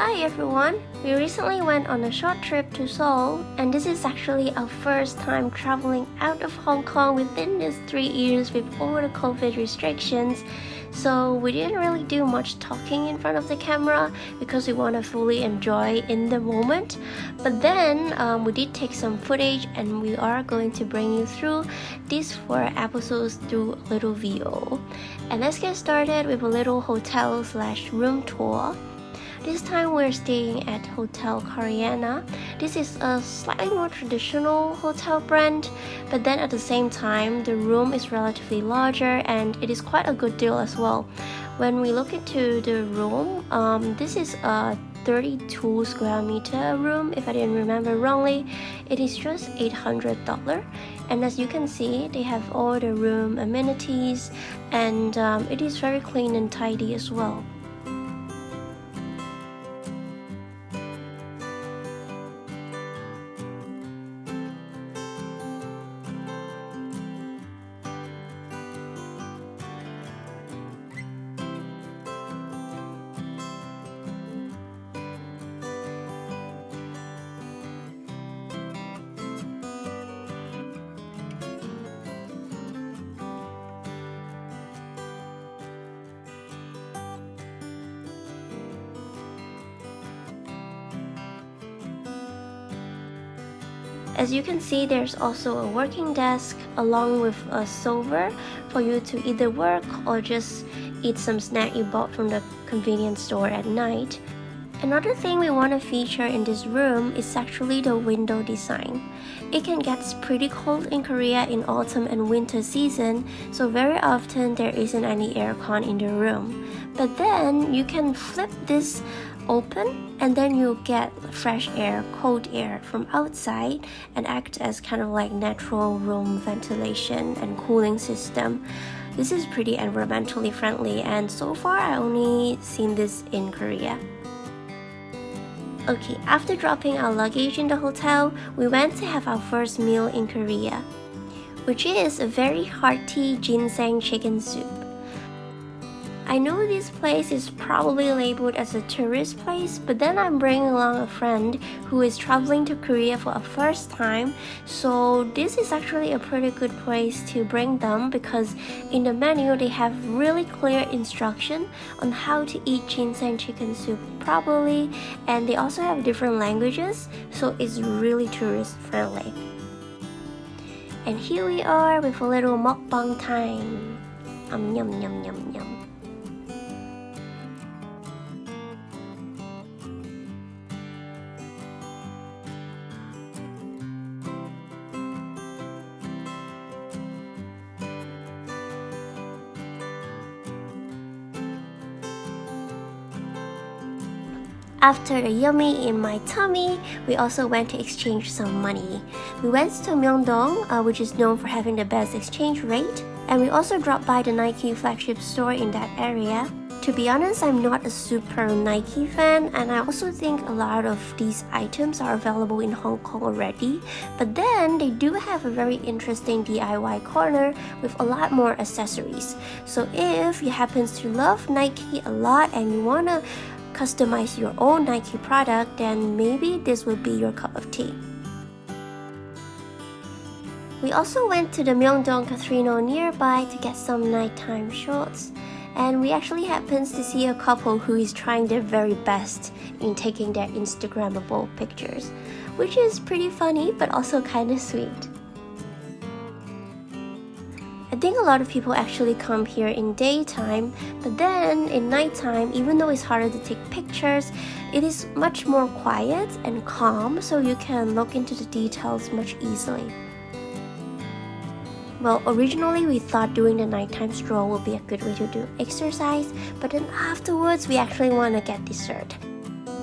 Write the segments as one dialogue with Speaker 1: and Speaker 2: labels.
Speaker 1: Hi everyone! We recently went on a short trip to Seoul and this is actually our first time traveling out of Hong Kong within these three years with all the COVID restrictions. So we didn't really do much talking in front of the camera because we want to fully enjoy in the moment. But then um, we did take some footage and we are going to bring you through these four episodes through a little video. And let's get started with a little hotel slash room tour this time we're staying at Hotel Koreana. This is a slightly more traditional hotel brand, but then at the same time, the room is relatively larger and it is quite a good deal as well. When we look into the room, um, this is a 32 square meter room if I didn't remember wrongly it is just $800 and as you can see they have all the room amenities and um, it is very clean and tidy as well As you can see, there's also a working desk along with a sofa for you to either work or just eat some snack you bought from the convenience store at night. Another thing we want to feature in this room is actually the window design. It can get pretty cold in Korea in autumn and winter season, so very often there isn't any aircon in the room. But then you can flip this open and then you get fresh air, cold air from outside and act as kind of like natural room ventilation and cooling system. This is pretty environmentally friendly and so far I only seen this in Korea. Okay, after dropping our luggage in the hotel, we went to have our first meal in Korea, which is a very hearty ginseng chicken soup. I know this place is probably labeled as a tourist place, but then I'm bringing along a friend who is traveling to Korea for a first time, so this is actually a pretty good place to bring them because in the menu they have really clear instruction on how to eat ginseng chicken soup properly, and they also have different languages, so it's really tourist friendly. And here we are with a little mukbang time. Um, yum yum yum yum. After the yummy in my tummy, we also went to exchange some money. We went to Myeongdong, uh, which is known for having the best exchange rate, and we also dropped by the Nike flagship store in that area. To be honest, I'm not a super Nike fan and I also think a lot of these items are available in Hong Kong already. But then they do have a very interesting DIY corner with a lot more accessories. So if you happen to love Nike a lot and you wanna customize your own Nike product, then maybe this would be your cup of tea. We also went to the Myeongdong Casino nearby to get some nighttime shots and we actually happens to see a couple who is trying their very best in taking their Instagrammable pictures, which is pretty funny but also kinda sweet. I think a lot of people actually come here in daytime, but then in nighttime, even though it's harder to take pictures, it is much more quiet and calm so you can look into the details much easily. Well, originally we thought doing the nighttime stroll would be a good way to do exercise, but then afterwards we actually want to get dessert.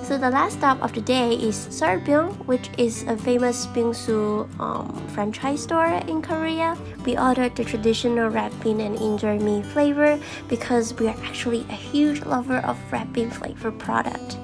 Speaker 1: So the last stop of the day is Sulbing, which is a famous bingsu um, franchise store in Korea. We ordered the traditional red bean and injeolmi flavor because we are actually a huge lover of red bean flavor product.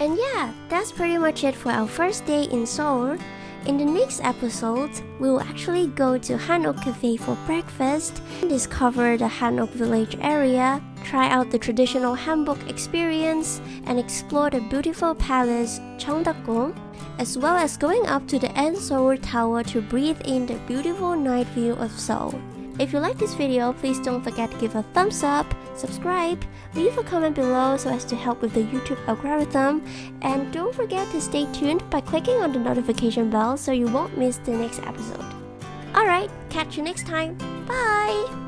Speaker 1: And yeah, that's pretty much it for our first day in Seoul. In the next episode, we will actually go to Hanok Cafe for breakfast, discover the Hanok village area, try out the traditional hanbok experience, and explore the beautiful palace Changdeokgung, as well as going up to the N Seoul Tower to breathe in the beautiful night view of Seoul. If you like this video, please don't forget to give a thumbs up, subscribe, leave a comment below so as to help with the YouTube algorithm, and don't forget to stay tuned by clicking on the notification bell so you won't miss the next episode. Alright, catch you next time. Bye!